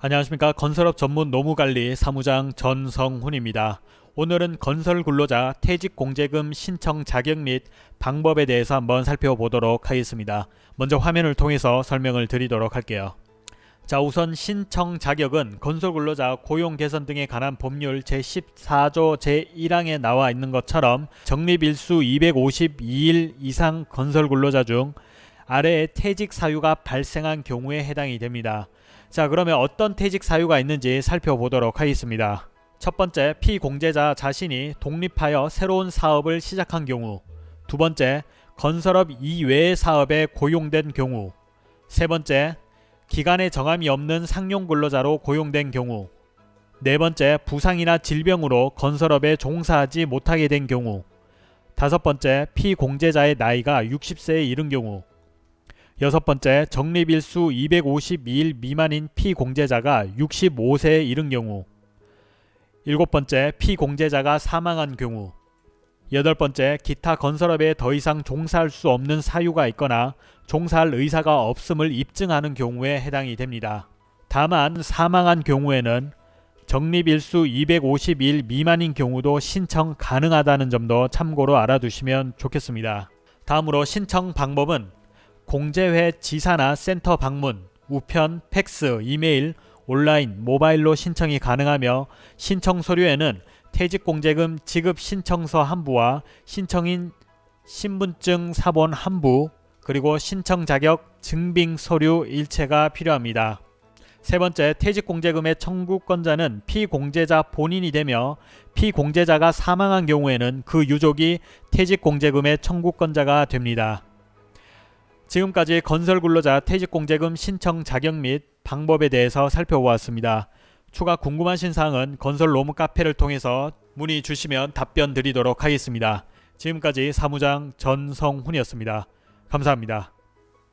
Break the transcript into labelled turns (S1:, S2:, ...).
S1: 안녕하십니까 건설업 전문 노무관리 사무장 전성훈입니다. 오늘은 건설 근로자 퇴직 공제금 신청 자격 및 방법에 대해서 한번 살펴보도록 하겠습니다. 먼저 화면을 통해서 설명을 드리도록 할게요. 자 우선 신청 자격은 건설 근로자 고용 개선 등에 관한 법률 제14조 제1항에 나와 있는 것처럼 적립일수 252일 이상 건설 근로자 중 아래의 퇴직 사유가 발생한 경우에 해당이 됩니다. 자 그러면 어떤 퇴직 사유가 있는지 살펴보도록 하겠습니다. 첫 번째 피공제자 자신이 독립하여 새로운 사업을 시작한 경우. 두 번째 건설업 이외의 사업에 고용된 경우. 세 번째 기간에 정함이 없는 상용 근로자로 고용된 경우. 네 번째 부상이나 질병으로 건설업에 종사하지 못하게 된 경우. 다섯 번째 피공제자의 나이가 60세에 이른 경우 여섯 번째 적립일수 252일 미만인 피공제자가 65세에 이른 경우 일곱 번째 피공제자가 사망한 경우 여덟 번째 기타 건설업에 더 이상 종사할 수 없는 사유가 있거나 종사할 의사가 없음을 입증하는 경우에 해당이 됩니다. 다만 사망한 경우에는 적립일수 250일 미만인 경우도 신청 가능하다는 점도 참고로 알아두시면 좋겠습니다. 다음으로 신청 방법은 공제회 지사나 센터 방문, 우편, 팩스, 이메일, 온라인, 모바일로 신청이 가능하며 신청 서류에는 퇴직공제금 지급 신청서 한 부와 신청인 신분증 사본 한 부, 그리고 신청 자격 증빙 서류 일체가 필요합니다. 세 번째, 퇴직공제금의 청구권자는 피공제자 본인이 되며 피공제자가 사망한 경우에는 그 유족이 퇴직공제금의 청구권자가 됩니다. 지금까지 건설 근로자 퇴직공제금 신청 자격 및 방법에 대해서 살펴보았습니다. 추가 궁금하신 사항은 건설 로무 카페를 통해서 문의 주시면 답변 드리도록 하겠습니다. 지금까지 사무장 전성훈이었습니다. 감사합니다.